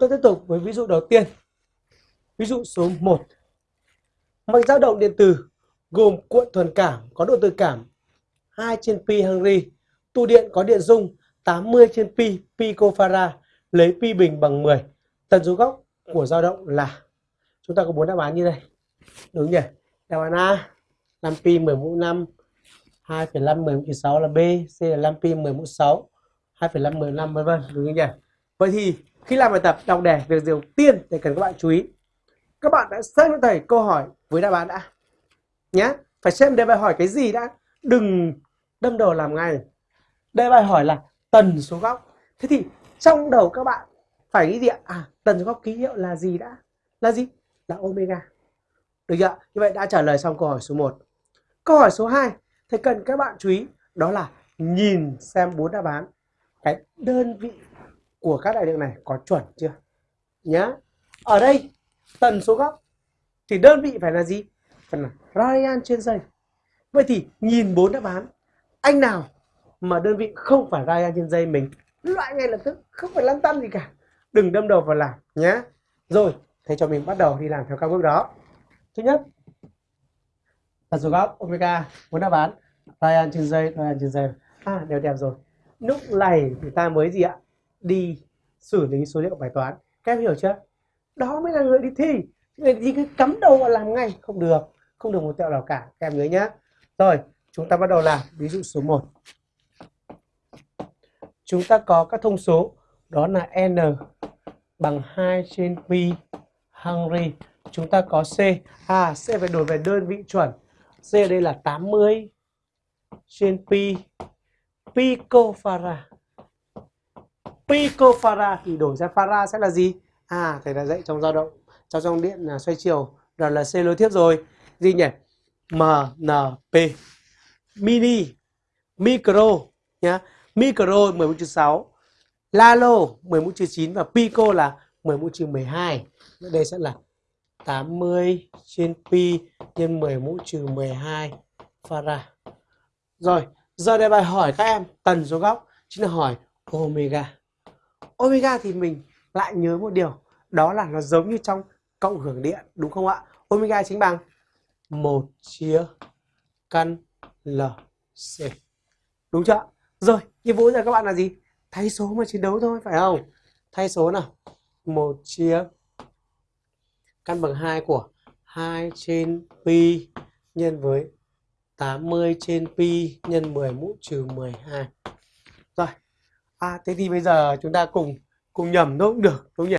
Chúng ta tiếp tục với ví dụ đầu tiên. Ví dụ số 1. Mạch dao động điện tử gồm cuộn thuần cảm có độ tự cảm 2 trên pi Henry, tụ điện có điện dung 80 trên pi picofarad, lấy pi bình bằng 10. Tần số góc của dao động là chúng ta có bốn đáp án như đây. Đúng nhỉ? Đáp án A 5 pi 10 mũ 5 2,5 10 mũ 6 là B, C là 5 pi 10 mũ 6 2,5 15 vân vân đúng không nhỉ? Vậy thì khi làm bài tập, đọc đề, việc đầu tiên thì cần các bạn chú ý. Các bạn đã xem cho thầy câu hỏi với đáp án đã. Nhé phải xem đề bài hỏi cái gì đã. Đừng đâm đầu làm ngay. Đề bài hỏi là tần số góc. Thế thì trong đầu các bạn phải nghĩ gì ạ? À tần số góc ký hiệu là gì đã? Là gì? Là omega. Được chưa như vậy đã trả lời xong câu hỏi số 1 câu hỏi số 2 thì cần các bạn chú ý, đó là nhìn xem bốn đáp án. Cái đơn vị của các đại lượng này có chuẩn chưa? Nhá. Ở đây, tần số góc thì đơn vị phải là gì? Phải là radian trên giây vậy thì nhìn bốn đáp án, anh nào mà đơn vị không phải radian trên giây mình, loại ngay lập tức, không phải lăn tăn gì cả. Đừng đâm đầu vào làm nhé rồi, thế cho mình bắt đầu đi làm theo các bước đó. Thứ nhất, tần số góc omega, bốn đáp án radian trên giây radian trên giây à đều đẹp rồi. Lúc này thì ta mới gì ạ? Đi xử lý số liệu bài toán. Các em hiểu chưa? Đó mới là người đi thi. Người đi cứ cắm đầu vào làm ngay. Không được. Không được một tẹo nào cả. Các em nhớ nhé rồi, chúng ta bắt đầu làm. Ví dụ số 1 chúng ta có các thông số. Đó là n bằng 2 trên pi Henry chúng ta có C. À C phải đổi về đơn vị chuẩn. C ở đây là 80 trên pi. Picofarad picofarad thì đổi ra farad sẽ là gì? À thầy đã dạy trong dao động trong dòng điện là xoay chiều đó là C nối tiếp rồi. Gì nhỉ? MNP mini, micro, nhá. Micro 10 mũ trừ 6 lalo 10 mũ trừ 9 và pico là 10 mũ trừ 12 đây sẽ là 80 trên pi nhân 10 mũ trừ 12 farad rồi, giờ đây bài hỏi các em tần số góc. Chính là hỏi omega omega thì mình lại nhớ một điều, đó là nó giống như trong cộng hưởng điện, đúng không ạ? Omega chính bằng một chia căn LC đúng chưa rồi, nhiệm vụ giờ các bạn là gì? Thay số mà chiến đấu thôi, phải không? Thay số nào? Một chia căn bằng 2 của 2 trên pi nhân với 80 trên pi nhân 10 mũ trừ 12 rồi à thế thì bây giờ chúng ta cùng cùng nhầm nó cũng được, đúng nhỉ?